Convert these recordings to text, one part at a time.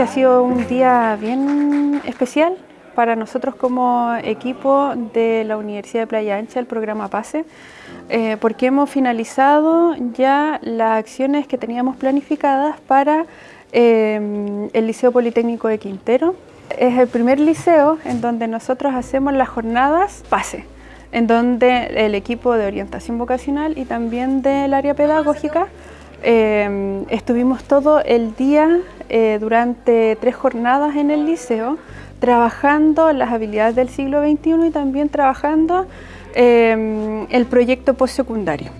Este ha sido un día bien especial para nosotros como equipo de la Universidad de Playa Ancha, el programa PASE, eh, porque hemos finalizado ya las acciones que teníamos planificadas para eh, el Liceo Politécnico de Quintero. Es el primer liceo en donde nosotros hacemos las jornadas PASE, en donde el equipo de orientación vocacional y también del área pedagógica eh, estuvimos todo el día durante tres jornadas en el liceo trabajando las habilidades del siglo XXI y también trabajando eh, el proyecto postsecundario.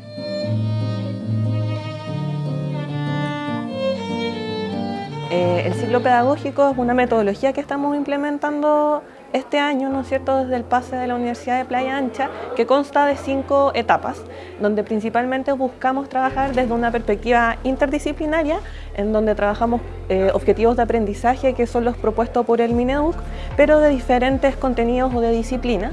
Eh, el ciclo pedagógico es una metodología que estamos implementando este año, ¿no es cierto?, desde el pase de la Universidad de Playa Ancha, que consta de cinco etapas, donde principalmente buscamos trabajar desde una perspectiva interdisciplinaria, en donde trabajamos eh, objetivos de aprendizaje que son los propuestos por el Mineduc, pero de diferentes contenidos o de disciplinas,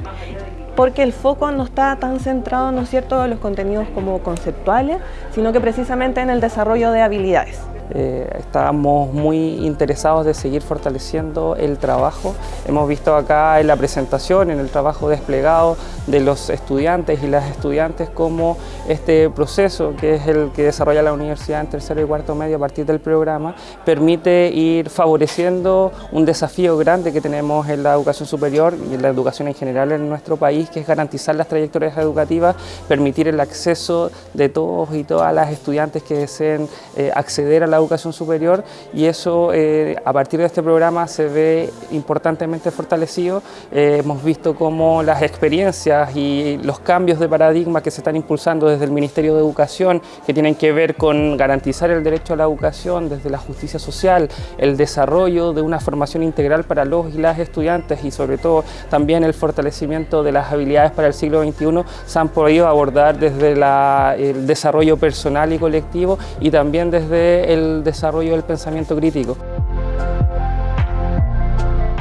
porque el foco no está tan centrado, ¿no es cierto?, en los contenidos como conceptuales, sino que precisamente en el desarrollo de habilidades. Eh, estamos muy interesados de seguir fortaleciendo el trabajo. Hemos visto acá en la presentación, en el trabajo desplegado de los estudiantes y las estudiantes, cómo este proceso, que es el que desarrolla la universidad en tercero y cuarto medio a partir del programa, permite ir favoreciendo un desafío grande que tenemos en la educación superior y en la educación en general en nuestro país, que es garantizar las trayectorias educativas, permitir el acceso de todos y todas las estudiantes que deseen eh, acceder a la educación superior y eso eh, a partir de este programa se ve importantemente fortalecido. Eh, hemos visto cómo las experiencias y los cambios de paradigma que se están impulsando desde el Ministerio de Educación que tienen que ver con garantizar el derecho a la educación desde la justicia social, el desarrollo de una formación integral para los y las estudiantes y sobre todo también el fortalecimiento de las habilidades para el siglo XXI se han podido abordar desde el desarrollo personal y colectivo y también desde el desarrollo del pensamiento crítico.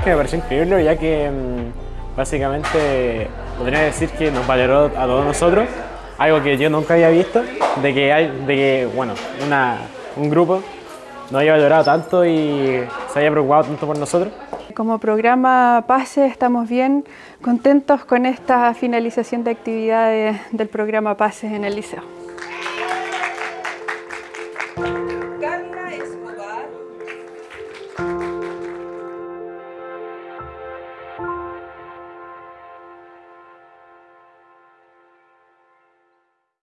Me pareció increíble ya que mm, básicamente podría decir que nos valoró a todos nosotros, algo que yo nunca había visto, de que, hay, de que bueno, una, un grupo nos haya valorado tanto y se haya preocupado tanto por nosotros. Como programa PASE estamos bien contentos con esta finalización de actividades del programa PASE en el liceo.